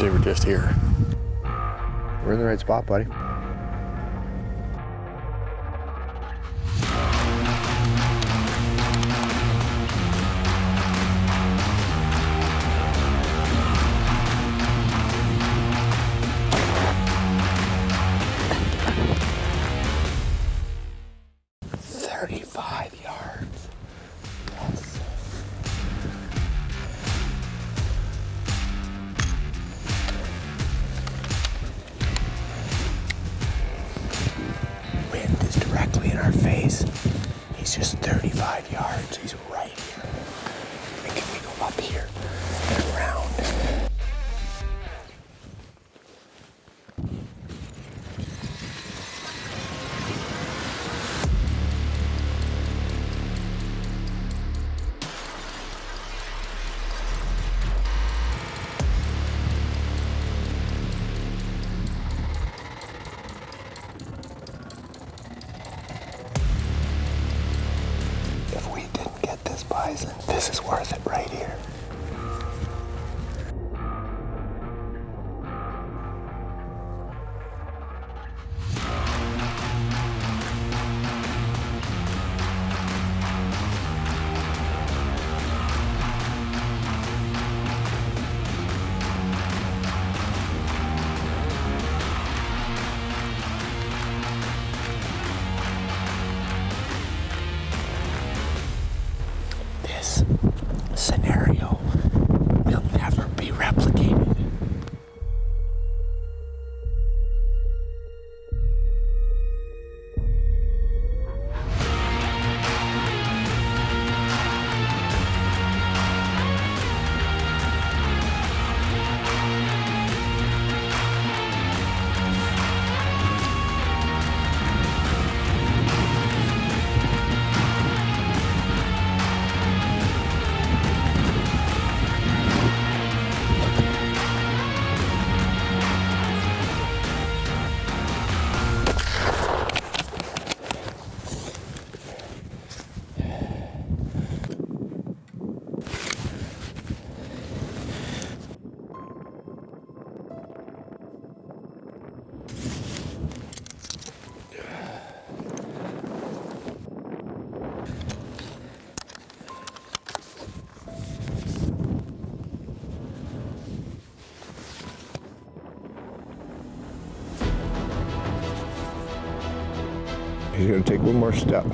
they were just here. We're in the right spot, buddy. Directly in our face. He's just 35 yards. He's right here. And can we go up here this is worth it right scenario will never be replicated. He's gonna take one more step.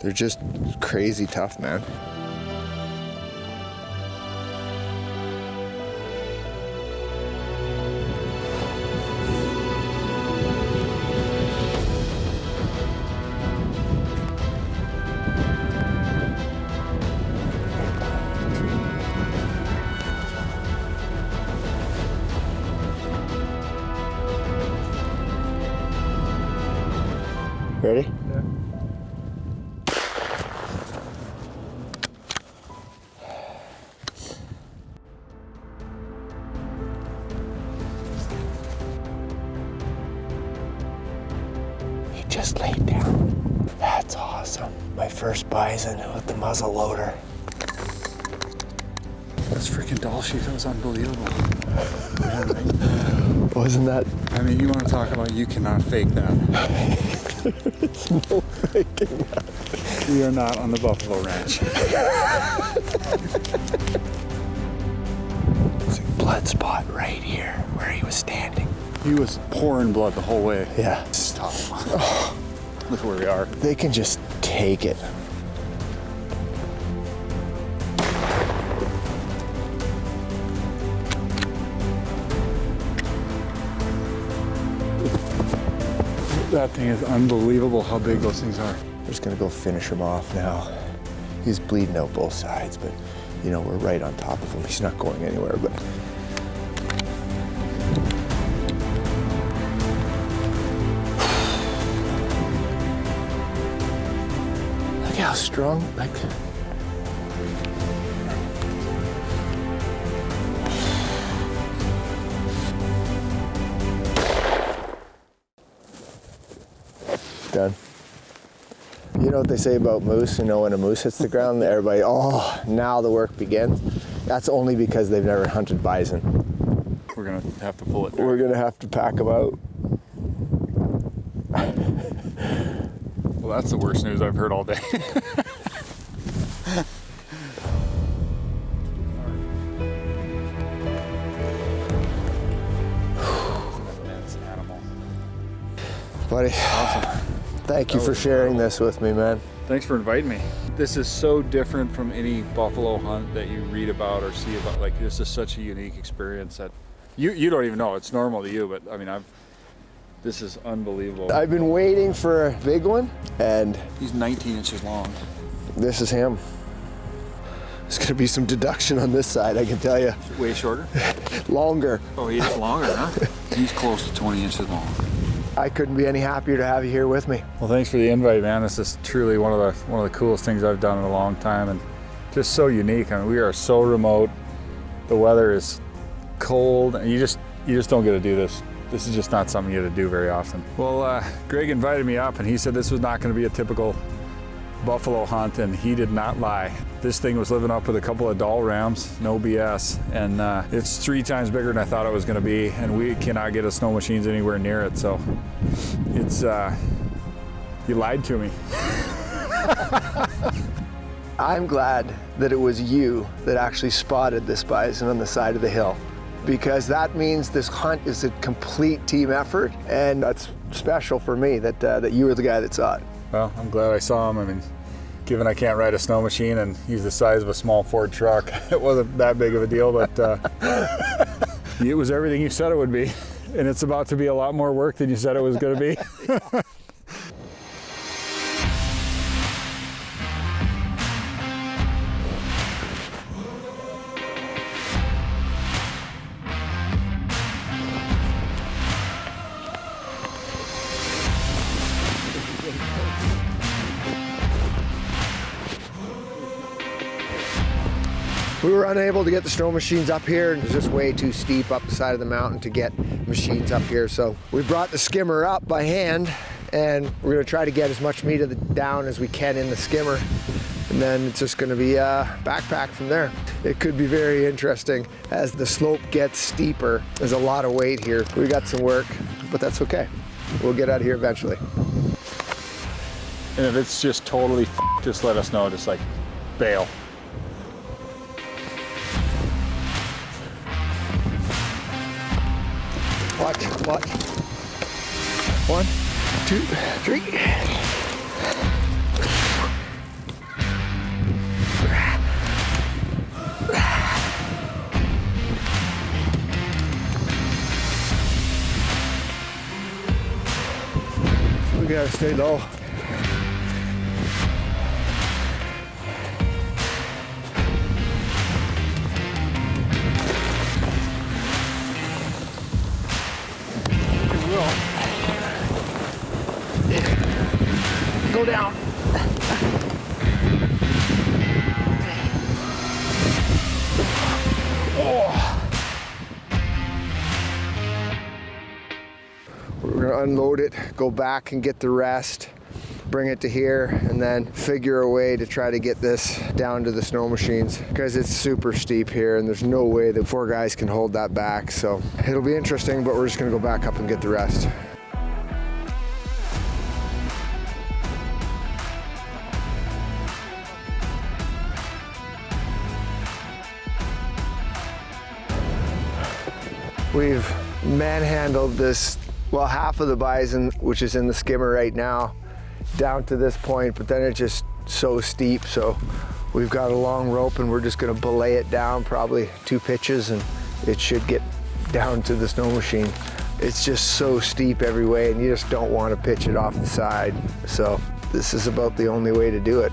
They're just crazy tough, man. Ready? Yeah. He just laid down. That's awesome. My first bison with the muzzle loader. This freaking doll sheet that was unbelievable. Wasn't that I mean, you want to talk about you cannot fake that. no faking that? We are not on the Buffalo Ranch. It's a blood spot right here where he was standing. He was pouring blood the whole way. Yeah. Stop. Look where we are. They can just take it. That thing is unbelievable how big those things are. We're just gonna go finish him off now. He's bleeding out both sides, but you know, we're right on top of him. He's not going anywhere, but Look how strong, like done. You know what they say about moose? You know, when a moose hits the ground, everybody, oh, now the work begins. That's only because they've never hunted bison. We're gonna have to pull it. We're gonna have to pack them out. Well, that's the worst news I've heard all day. Buddy, thank you for sharing incredible. this with me, man. Thanks for inviting me. This is so different from any buffalo hunt that you read about or see about. Like this is such a unique experience that you you don't even know. It's normal to you, but I mean I've. This is unbelievable. I've been waiting for a big one, and He's 19 inches long. this is him. There's gonna be some deduction on this side, I can tell you. Way shorter. Longer. Oh, he's longer, huh? He's close to 20 inches long. I couldn't be any happier to have you here with me. Well, thanks for the invite, man. This is truly one of the one of the coolest things I've done in a long time, and just so unique. I mean, we are so remote. The weather is cold, and you just you just don't get to do this. This is just not something you get to do very often. Well, uh, Greg invited me up, and he said this was not going to be a typical buffalo hunt, and he did not lie. This thing was living up with a couple of Dall rams, no BS, and uh, it's three times bigger than I thought it was going to be, and we cannot get a snow machines anywhere near it. So it's uh, you lied to me. I'm glad that it was you that actually spotted this bison on the side of the hill because that means this hunt is a complete team effort and that's special for me that, uh, that you were the guy that saw it. Well, I'm glad I saw him. I mean, given I can't ride a snow machine and use the size of a small Ford truck, it wasn't that big of a deal, but uh, it was everything you said it would be. And it's about to be a lot more work than you said it was going to be. We were unable to get the snow machines up here. It was just way too steep up the side of the mountain to get machines up here. So we brought the skimmer up by hand and we're gonna try to get as much meat of the down as we can in the skimmer. And then it's just gonna be a backpack from there. It could be very interesting as the slope gets steeper. There's a lot of weight here. We got some work, but that's okay. We'll get out of here eventually. and if it's just totally just let us know. Just like bail. Watch. One, two, three. We gotta stay low. Go down. We're gonna unload it, go back and get the rest, bring it to here, and then figure a way to try to get this down to the snow machines because it's super steep here and there's no way that four guys can hold that back. So it'll be interesting, but we're just gonna go back up and get the rest. We've manhandled this, well, half of the bison, which is in the skimmer right now, down to this point, but then it's just so steep. So we've got a long rope and we're just gonna belay it down probably two pitches and it should get down to the snow machine. It's just so steep every way and you just don't want to pitch it off the side. So this is about the only way to do it.